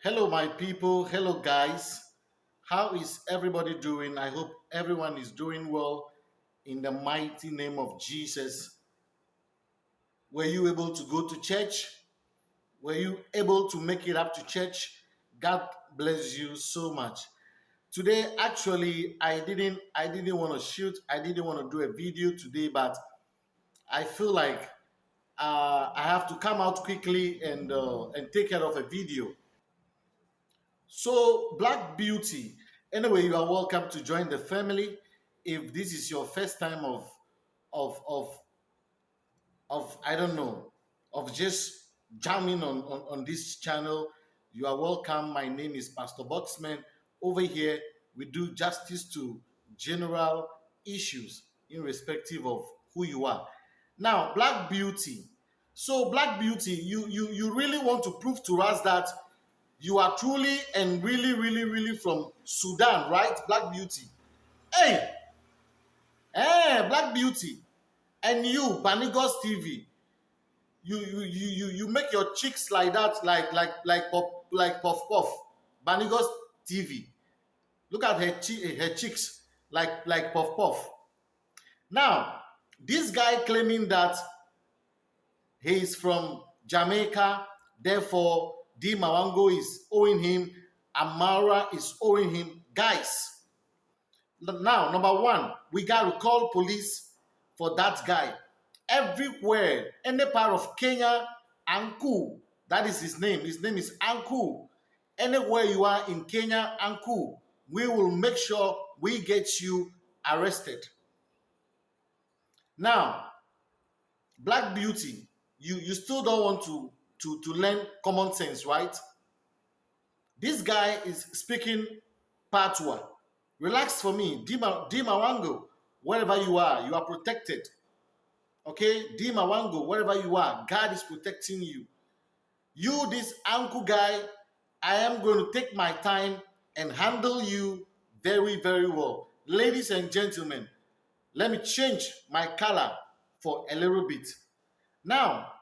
Hello, my people. Hello, guys. How is everybody doing? I hope everyone is doing well in the mighty name of Jesus. Were you able to go to church? Were you able to make it up to church? God bless you so much. Today, actually, I didn't I didn't want to shoot. I didn't want to do a video today, but I feel like uh, I have to come out quickly and uh, and take care of a video. So, Black Beauty. Anyway, you are welcome to join the family. If this is your first time of of of of I don't know of just jamming on, on, on this channel, you are welcome. My name is Pastor Boxman. Over here, we do justice to general issues irrespective of who you are. Now, Black Beauty. So, Black Beauty, you you you really want to prove to us that you are truly and really, really, really from Sudan, right? Black Beauty. Hey, hey, Black Beauty, and you, Banigos TV. You, you, you, you, you make your cheeks like that, like, like, like, pop, like puff puff. Banigos TV. Look at her, her cheeks, like, like puff puff. Now, this guy claiming that he is from Jamaica, therefore D Mawango is owing him, Amara is owing him. Guys, now, number one, we got to call police for that guy. Everywhere, any part of Kenya, Anku, that is his name. His name is Anku. Anywhere you are in Kenya, Anku, we will make sure we get you arrested. Now, Black Beauty, you, you still don't want to to, to learn common sense, right? This guy is speaking Patois. Relax for me. Dima, Dima Wango, wherever you are, you are protected. Okay? Dima Wango, wherever you are, God is protecting you. You, this uncle guy, I am going to take my time and handle you very, very well. Ladies and gentlemen, let me change my color for a little bit. Now,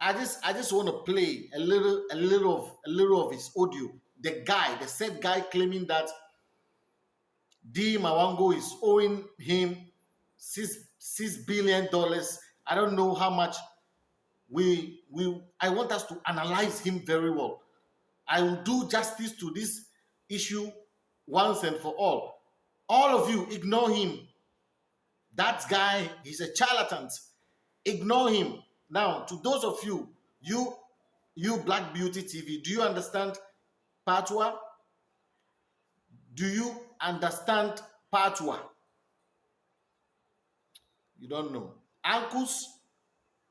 I just I just want to play a little a little of a little of his audio. The guy, the said guy claiming that D Mawango is owing him six six billion dollars. I don't know how much we we I want us to analyze him very well. I will do justice to this issue once and for all. All of you ignore him. That guy, he's a charlatan. Ignore him. Now, to those of you, you, you Black Beauty TV, do you understand Patois? Do you understand Patois? You don't know. Uncles,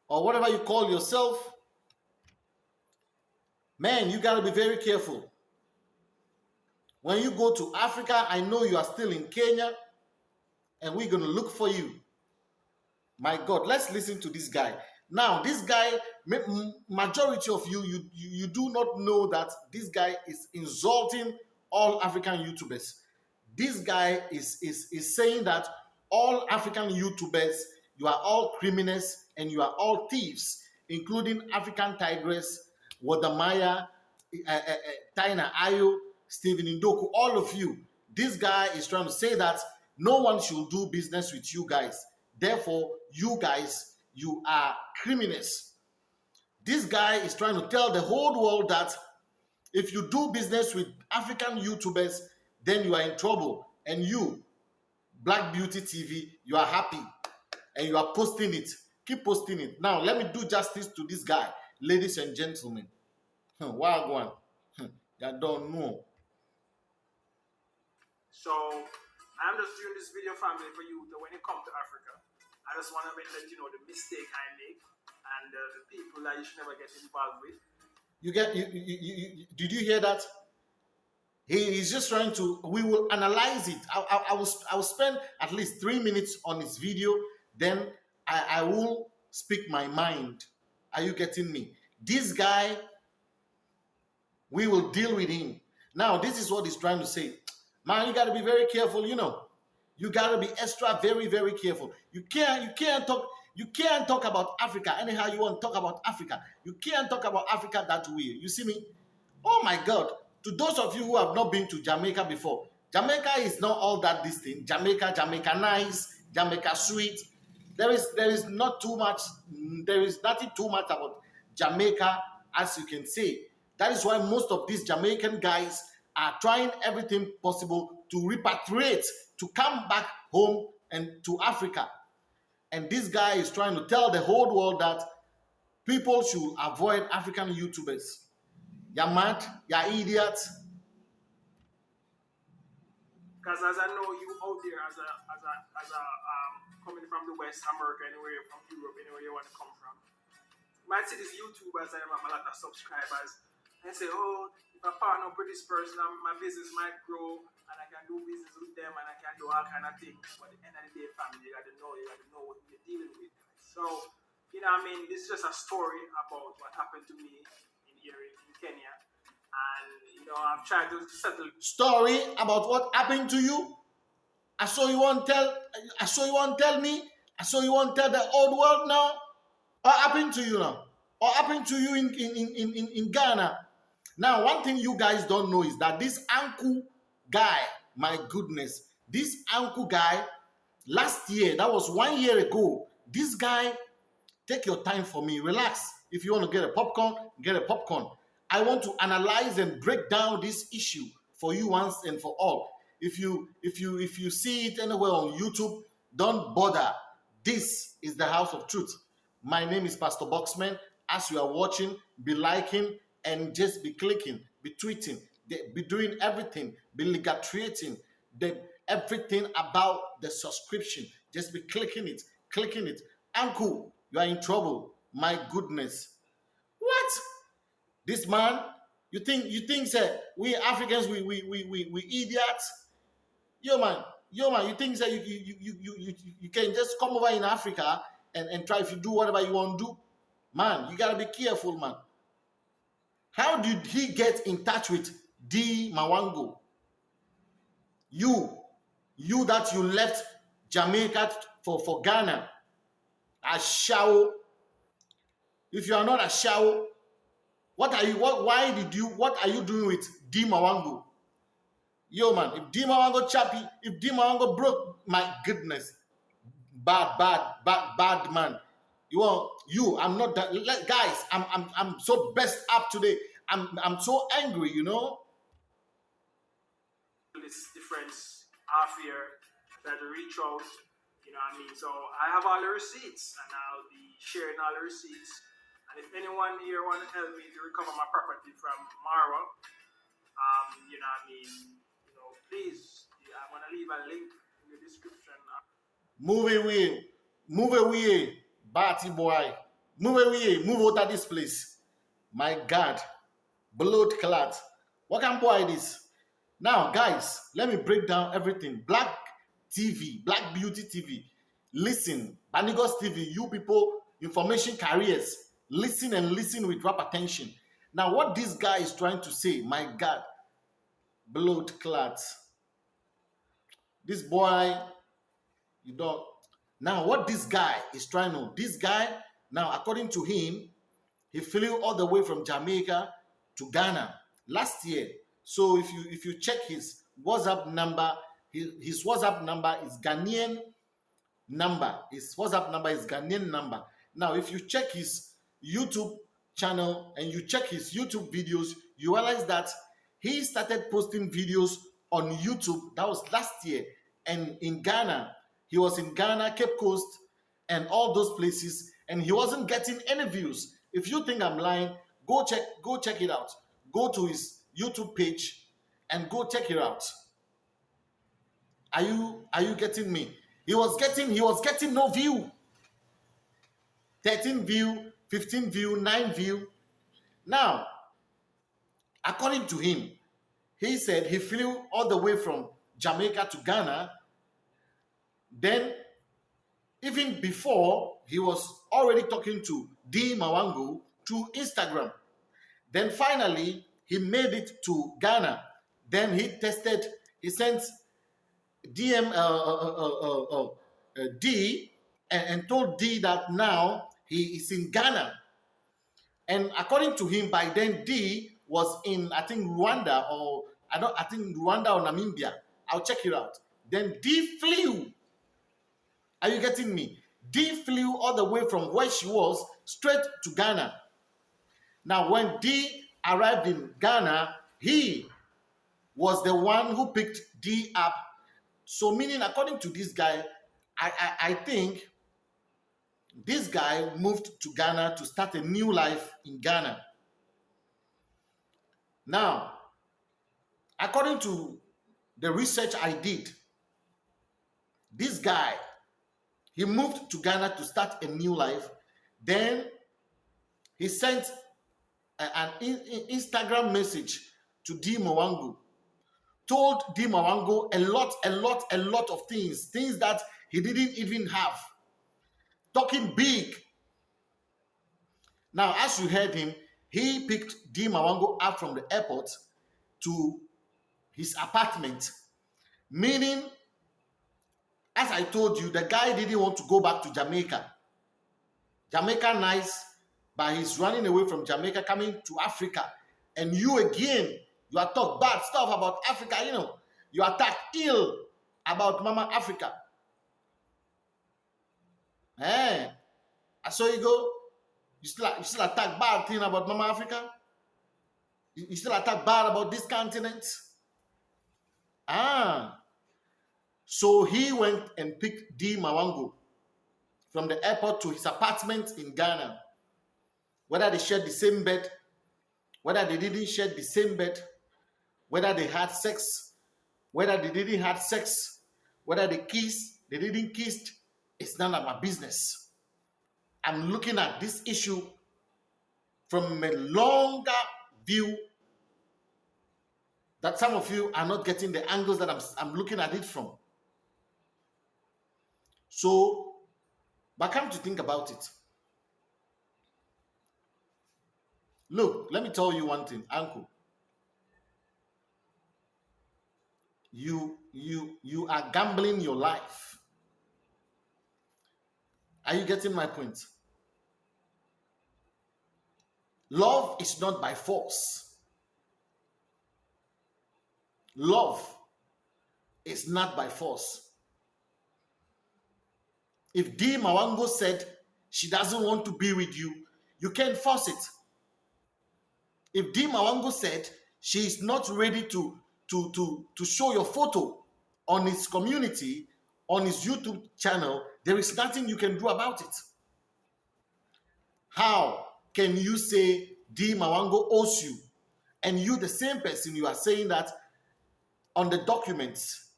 or whatever you call yourself, man, you got to be very careful. When you go to Africa, I know you are still in Kenya, and we're going to look for you. My God, let's listen to this guy. Now, this guy, majority of you, you, you do not know that this guy is insulting all African YouTubers. This guy is, is, is saying that all African YouTubers, you are all criminals and you are all thieves, including African Tigress, Wode Maya, uh, uh, uh, Taina Ayo, Stephen Ndukwu, all of you. This guy is trying to say that no one should do business with you guys. Therefore, you guys you are criminals. This guy is trying to tell the whole world that if you do business with African YouTubers, then you are in trouble. And you, Black Beauty TV, you are happy and you are posting it. Keep posting it. Now, let me do justice to this guy, ladies and gentlemen. Hmm, Wagwan. Hmm, you don't know. So, I'm just doing this video family for you that when you come to Africa, I just want to let you know the mistake I make and uh, the people that you should never get involved with. You get you, you, you, you did you hear that? He is just trying to. We will analyze it. I, I, I, will. I will spend at least three minutes on this video. Then I, I will speak my mind. Are you getting me? This guy, we will deal with him. Now, this is what he's trying to say. Man, you got to be very careful. You know, you got to be extra very very careful you can't you can't talk you can't talk about africa anyhow you want to talk about africa you can't talk about africa that way you see me Oh my God. To those of you who have not been to Jamaica before, Jamaica is not all that distinct. Jamaica, Jamaica nice, Jamaica sweet. There is there is not too much, mm, there is nothing too much about Jamaica, as you can see. That is why most of these Jamaican guys are trying everything possible to repatriate, to come back home and to Africa. And this guy is trying to tell the whole world that people should avoid African YouTubers. You're mad, you're idiots. Because as I know you out there as a as a as a um, coming from the West America, anywhere from Europe, anywhere you want to come from. might see these YouTubers and have a lot of subscribers and say, oh, if I partner with this person, my business might grow and I can do business with them and I can do all kind of things. But at the end of the day, family, you got to know, you got to know what you're dealing with. So, you know, I mean, this is just a story about what happened to me in here in, Kenya. And, you know, I've tried to settle. Story about what happened to you? I saw you want tell I saw you want tell me. I saw you want tell the old world now. What happened to you now? What happened to you in, in, in, in, in Ghana? Now, one thing you guys don't know is that this uncle guy, my goodness, this uncle guy, last year, that was one year ago, this guy, take your time for me, relax. If you want to get a popcorn, get a popcorn. I want to analyze and break down this issue for you once and for all. If you if you if you see it anywhere on YouTube, don't bother. This is the house of truth. My name is Pastor Boxman. As you are watching, be liking, and just be clicking, be tweeting, be doing everything, be ligatrating, the everything about the subscription. Just be clicking it, clicking it. Uncle, you are in trouble. My goodness. What? This man, you think you think say we Africans we we we we, we idiots? Yo man, yo man, you think that you, you you you you you can just come over in Africa and, and try if you do whatever you want to do? Man, you gotta be careful, man. How did he get in touch with D Mawango? You, you that you left Jamaica for, for Ghana, a show. If you are not a show, what are you, what, why did you, what are you doing with D Mawango? Yo man, if D Mawango chappy, if D Mawango broke, my goodness, bad, bad, bad, bad man. You are you. I'm not that. Guys, I'm I'm I'm so best up today. I'm I'm so angry. You know. Difference half year that out. You know what I mean? So I have all the receipts, and I'll be sharing all the receipts. And if anyone here want to help me to recover my property from Marwa, um, you know what I mean? You know, please, I'm gonna leave a link in the description. Move away, move away. Batty boy, move away, move out of this place. My God, blood clot. What can boy this? Now, guys, let me break down everything. Black TV, Black Beauty TV. Listen, Banigos TV, you people, information carriers, listen and listen with rap attention. Now, what this guy is trying to say, my God, blood clot. This boy, you don't now, what this guy is trying to, this guy, now according to him, he flew all the way from Jamaica to Ghana last year. So if you if you check his WhatsApp number, his, his WhatsApp number is Ghanaian number. His WhatsApp number is Ghanaian number. Now, if you check his YouTube channel and you check his YouTube videos, you realize that he started posting videos on YouTube. That was last year. And in Ghana, he was in Ghana, Cape Coast, and all those places, and he wasn't getting any views. If you think I'm lying, go check, go check it out. Go to his YouTube page and go check it out. Are you are you getting me? He was getting he was getting no view. 13 view, 15 view, 9 view. Now, according to him, he said he flew all the way from Jamaica to Ghana then, even before, he was already talking to D Mawango through Instagram. Then finally, he made it to Ghana. Then he tested, he sent DM uh, uh, uh, D and, and told D that now he is in Ghana. And according to him, by then D was in I think Rwanda or I don't I think Rwanda or Namibia. I'll check it out. Then D flew. Are you getting me? D flew all the way from where she was straight to Ghana. Now, when D arrived in Ghana, he was the one who picked D up. So, meaning, according to this guy, I, I, I think this guy moved to Ghana to start a new life in Ghana. Now, according to the research I did, this guy, he moved to Ghana to start a new life. Then he sent an Instagram message to D Mwangu, told D Mwangu a lot, a lot, a lot of things, things that he didn't even have. Talking big. Now, as you heard him, he picked D Mwangu up from the airport to his apartment, meaning, as I told you, the guy didn't want to go back to Jamaica. Jamaica nice, but he's running away from Jamaica, coming to Africa. And you again, you are talk bad stuff about Africa, you know. You attack ill about Mama Africa. Eh, I saw you go. You still, you still attack bad thing about Mama Africa? You, you still attack bad about this continent? Ah. So he went and picked D Mawango from the airport to his apartment in Ghana whether they shared the same bed, whether they didn't share the same bed, whether they had sex, whether they didn't have sex, whether they kissed, they didn't kiss, it's none of my business. I'm looking at this issue from a longer view that some of you are not getting the angles that I'm, I'm looking at it from. So, but come to think about it. Look, let me tell you one thing, uncle. You you you are gambling your life. Are you getting my point? Love is not by force. Love is not by force. If D Mawango said she doesn't want to be with you, you can't force it. If D Mawango said she is not ready to, to, to, to show your photo on his community, on his YouTube channel, there is nothing you can do about it. How can you say D Mawango owes you? And you, the same person, you are saying that on the documents,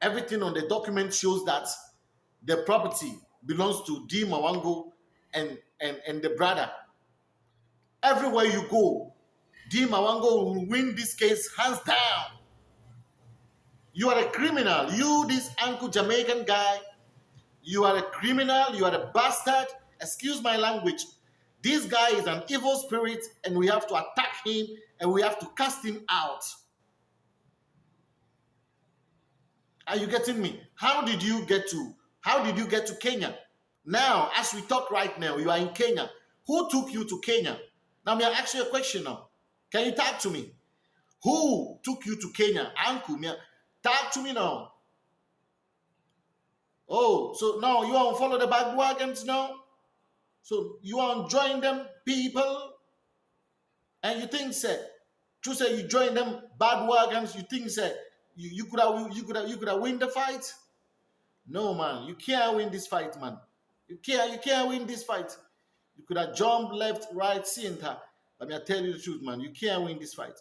everything on the document shows that the property belongs to D Mawango and, and, and the brother Everywhere you go, D. Mawango will win this case hands down. You are a criminal. You, this Uncle Jamaican guy, you are a criminal. You are a bastard. Excuse my language. This guy is an evil spirit, and we have to attack him and we have to cast him out. Are you getting me? How did you get to? How did you get to Kenya? Now, as we talk right now, you are in Kenya. Who took you to Kenya? Now, may I ask you a question now? Can you talk to me? Who took you to Kenya? Uncle, me, talk to me now. Oh, so now you to follow the bad wagons now? So you to join them people? And you think, say, to say you join them bad wagons, you think, say, you, you could have you could have you could have win the fight? No, man, you can't win this fight, man. You can't you can't win this fight. You could have jumped left, right, center. Let me tell you the truth, man. You can't win this fight.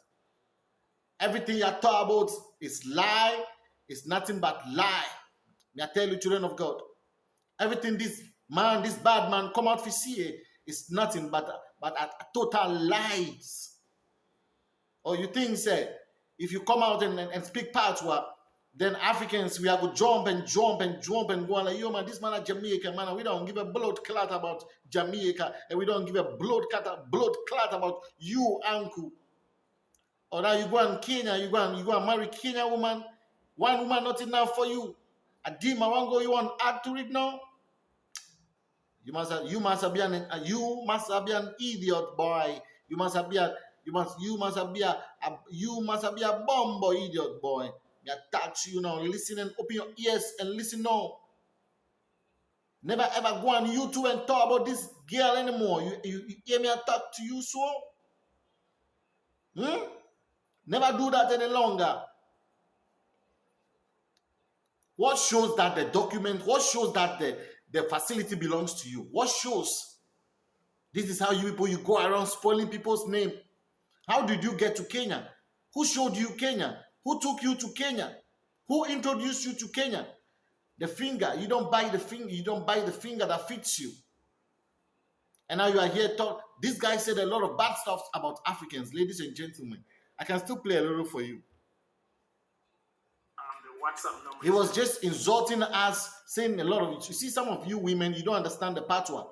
Everything you talk about is lie. It's nothing but lie. May I tell you, children of God. Everything this man, this bad man, come out for see is nothing but but a, a total lies. Or you think, say, if you come out and, and, and speak patois, then Africans, we have to jump and jump and jump and go like, yo, man, this man is Jamaica, man. We don't give a blood clot about Jamaica. And we don't give a blood clot, blood clot about you, uncle. Or now you go and Kenya, you go and, you go and marry Kenya woman. One woman not enough for you. A demon one go, you want add to it now? You must have, you must have been an, uh, you must have been an idiot boy. You must have been You must you must be a, a you must be a bumbo idiot boy. Me touch you now. Listen and open your ears and listen now. Never ever go on YouTube and talk about this girl anymore. You, you, you hear me talk to you so? Hmm? Never do that any longer. What shows that the document, what shows that the, the facility belongs to you? What shows? This is how you people, you go around spoiling people's name. How did you get to Kenya? Who showed you Kenya? Who took you to Kenya? Who introduced you to Kenya? The finger, you don't buy the finger, you don't buy the finger that fits you. And now you are here talk. This guy said a lot of bad stuff about Africans, ladies and gentlemen. I can still play a little for you. Um, he was just insulting us, saying a lot of it. You see, some of you women, you don't understand the patois.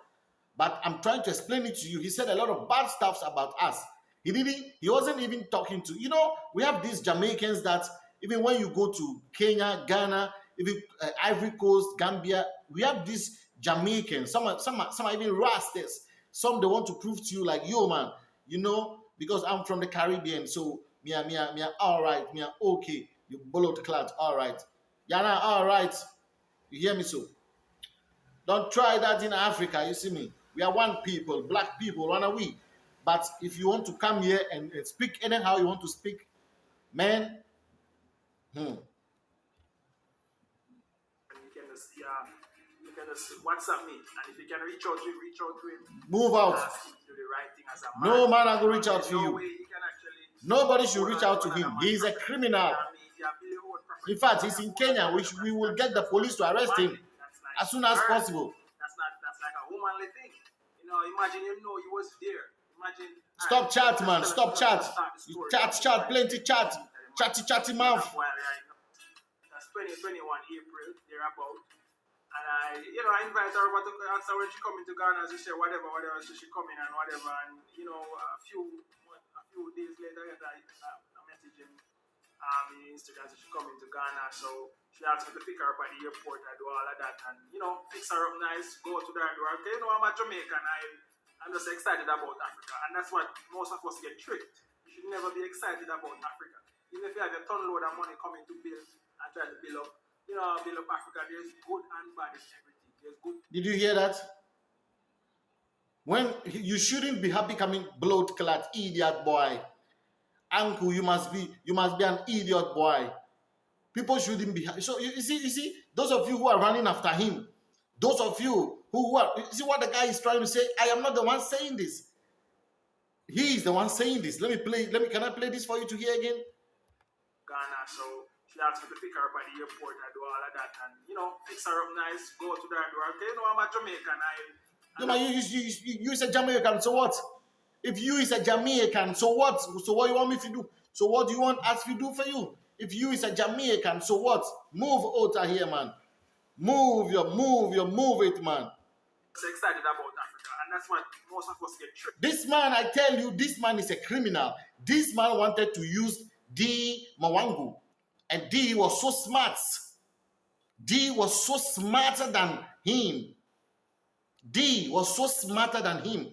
But I'm trying to explain it to you. He said a lot of bad stuff about us. He didn't, he wasn't even talking to, you know, we have these Jamaicans that even when you go to Kenya, Ghana, even uh, Ivory Coast, Gambia, we have these Jamaicans. Some are, some are, some are even rastas. Some they want to prove to you like, yo man, you know, because I'm from the Caribbean, so me me me all right, me okay. You bullet clout, all right. Yana, all right. You hear me so? Don't try that in Africa. You see me? We are one people, black people, one are we. But if you want to come here and, and speak anyhow you want to speak, man, hmm. Yeah, you can just WhatsApp me, and if you can reach out to him, reach out to him. Move out. No man, I go reach out to you. Nobody should reach out to him. He is a criminal. In fact, he's in Kenya. We, we will get the police to arrest him as soon as possible. That's not that's like a womanly thing. You know, imagine you know he was there. Imagine. Stop chat, man. Stop chat. You chat, chat, plenty chat. Chatty, chatty mouth. That's 2021 April, thereabout. And I, you know, I invite her to answer when she come into Ghana. She say whatever, whatever. So she come in and whatever. And you know, a few, a few days later, I, I, I message him um, in Instagram. So she come into Ghana. So she asked me to pick her up at the airport. I do all of that, and you know, fix her up nice. Go to the door. Okay, you know, I'm a Jamaican. I, I'm just excited about Africa, and that's what most of us get tricked. You should never be excited about Africa. Even if you have a ton load of money coming to build and try to build up you know, build up Africa, there's good and bad in everything. There's good. Did you hear that? When you shouldn't be happy coming blood clad idiot boy. Uncle, you must be you must be an idiot boy. People shouldn't be happy. So you, you see, you see, those of you who are running after him, those of you who, you see what the guy is trying to say. I am not the one saying this. He is the one saying this. Let me play. Let me. Can I play this for you to hear again? Ghana. So she asked me to pick her up at the airport and do all of that and, you know, fix her up nice, go to the door. Okay, you know, I'm a Jamaican. I, no, man, you, you, you, you is a Jamaican, so what? If you is a Jamaican, so what? So what you want me to do? So what do you want us to do for you? If you is a Jamaican, so what? Move out of here, man. Move your, move your, move it, man. Excited about Africa, and that's what most of us get tricked. This man, I tell you, this man is a criminal. This man wanted to use D Mawangu and D was so smart. D was so smarter than him. D was so smarter than him.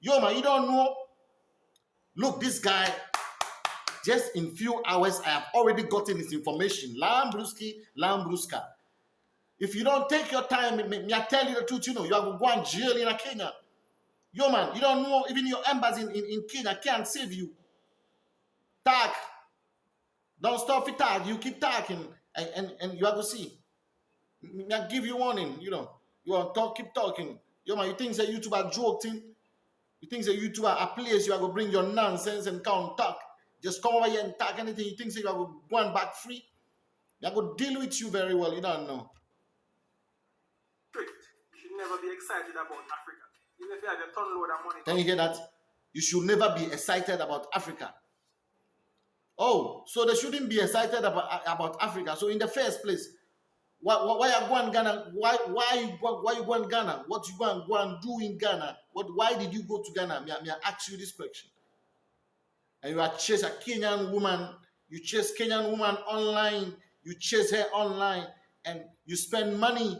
Yo, man, you don't know. Look, this guy, just in few hours, I have already gotten his information. Lambruski, Lambruska. If you don't take your time, me, me, I tell you the truth, you know, you have to go and jail in a Kenya. Yo, man, you don't know, even your embassy in, in, in Kenya can't save you. Tag, don't stop it talk. You keep talking and, and, and you have to see. Me I give you warning, you know. You are talk, keep talking. Yo man, you think that YouTube are joking? You think that YouTube are a place you are going to bring your nonsense and come talk? Just come over here and talk anything. You think that you are going go back free? I to deal with you very well. You don't know. You never be excited about Africa. Even if you have a ton load of money. Can you hear that? You should never be excited about Africa. Oh, so they shouldn't be excited about, about Africa. So in the first place, why, why are going Ghana? Why why why you going Ghana? What you going go and do in Ghana? What why did you go to Ghana? May, may I ask you this question? And you are chase a Kenyan woman, you chase Kenyan woman online, you chase her online, and you spend money.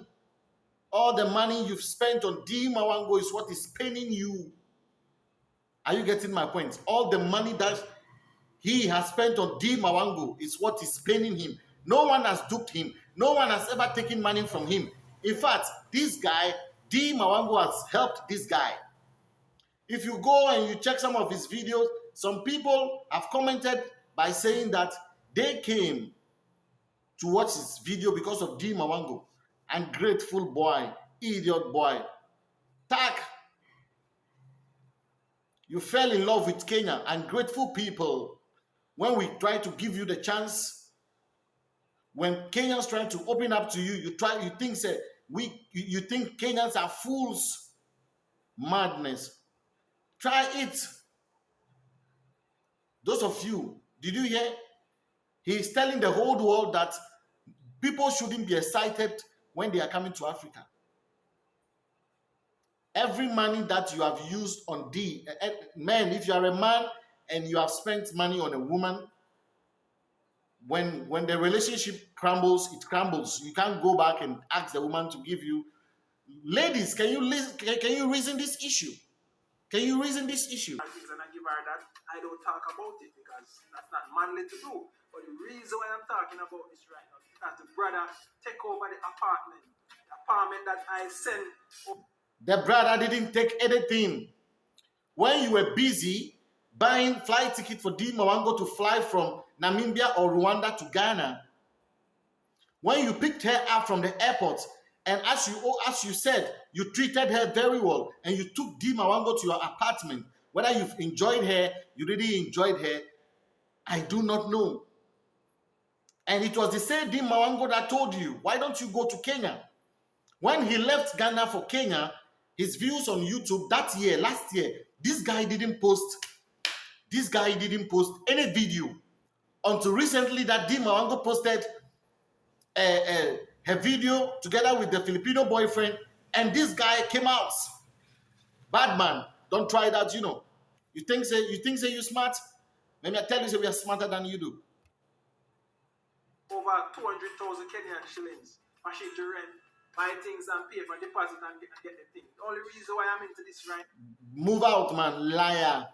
All the money you've spent on D Mawango is what is paining you. Are you getting my point? All the money that he has spent on D Mawango is what is paying him. No one has duped him. No one has ever taken money from him. In fact, this guy, D Mawango, has helped this guy. If you go and you check some of his videos, some people have commented by saying that they came to watch his video because of D Mawango. And grateful boy, idiot boy. Tak. You fell in love with Kenya and grateful people. When we try to give you the chance, when Kenyans trying to open up to you, you try, you think say we, you, think Kenyans are fools. Madness. Try it. Those of you, did you hear? He is telling the whole world that people shouldn't be excited when they are coming to Africa. Every money that you have used on D, eh, eh, man, if you are a man and you have spent money on a woman, when when the relationship crumbles, it crumbles. You can't go back and ask the woman to give you. Ladies, can you listen, can, can you reason this issue? Can you reason this issue? And I give her that I don't talk about it because that's not manly to do. But the reason why I'm talking about this right now the brother take over the apartment, the apartment that I sent. The brother didn't take anything. When you were busy buying flight ticket for D Mawango to fly from Namibia or Rwanda to Ghana, when you picked her up from the airport, and as you as you said, you treated her very well, and you took D Mawango to your apartment. Whether you've enjoyed her, you really enjoyed her, I do not know. And it was the same D Mawango that told you, why don't you go to Kenya? When he left Ghana for Kenya, his views on YouTube that year, last year, this guy didn't post, this guy didn't post any video until recently that D Mawango posted a, a, a video together with the Filipino boyfriend, and this guy came out. Bad man, don't try that, you know. You think say you think say you smart? Let me tell you, say we are smarter than you do. Over 200,000 Kenyan shillings for shit to rent buy things and pay for deposit and get, get the thing. The only reason why I'm into this right. Move out, man, liar.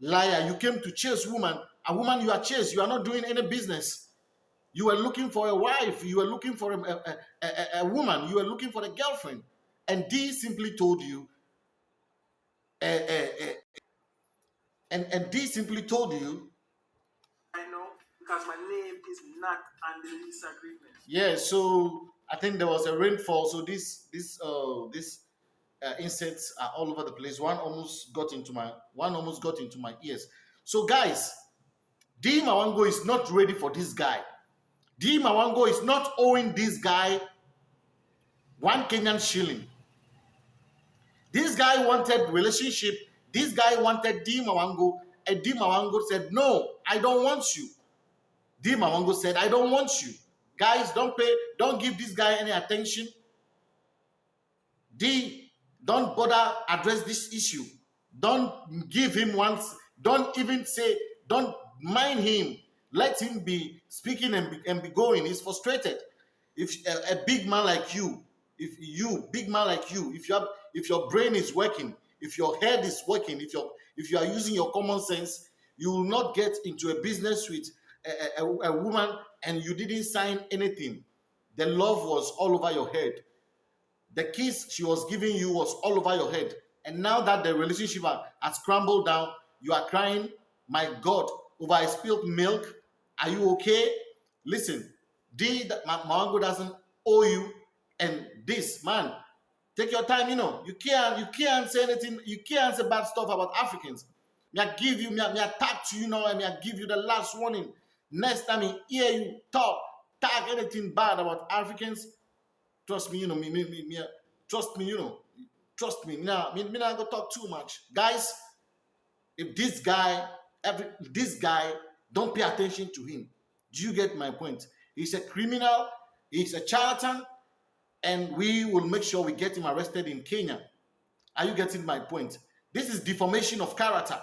Liar. You came to chase woman. A woman you are chased. You are not doing any business. You were looking for a wife. You were looking for a, a, a, a woman. You were looking for a girlfriend. And D simply told you, uh, uh, uh, and, and D simply told you. I know, because my agreement. Yeah, so I think there was a rainfall, so this this uh this uh, insects are all over the place. One almost got into my one almost got into my ears. So guys, D Mawango is not ready for this guy. D Mawango is not owing this guy one Kenyan shilling. This guy wanted relationship. This guy wanted D Mawango, and D Mawango said, "No, I don't want you." D Mawango said, "I don't want you." Guys, don't pay, don't give this guy any attention. D, don't bother address this issue. Don't give him once, don't even say, don't mind him. Let him be speaking and be, and be going. He's frustrated. If a, a big man like you, if you, big man like you, if you have, if your brain is working, if your head is working, if you if you are using your common sense, you will not get into a business with a, a, a woman and you didn't sign anything. The love was all over your head. The kiss she was giving you was all over your head. And now that the relationship has crumbled down, you are crying, my God, over a spilled milk. Are you okay? Listen, D, that Mawango doesn't owe you. And this, man, take your time, you know. You can't, you can't say anything, you can't say bad stuff about Africans. Me I give you, me I, me I you now, and me I give you the last warning. Next time I hear you talk, talk anything bad about Africans, trust me, you know, me, me, me, me trust me, you know, trust me. Now, me, me not gonna talk too much. Guys, if this guy, every this guy, don't pay attention to him. Do you get my point? He's a criminal, he's a charlatan, and we will make sure we get him arrested in Kenya. Are you getting my point? This is deformation of character.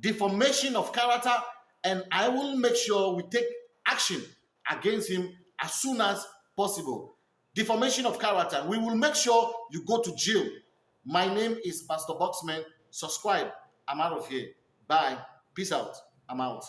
Deformation of character and I will make sure we take action against him as soon as possible. Deformation of character. We will make sure you go to jail. My name is Pastor Boxman. subscribe. I'm out of here. Bye. Peace out. I'm out.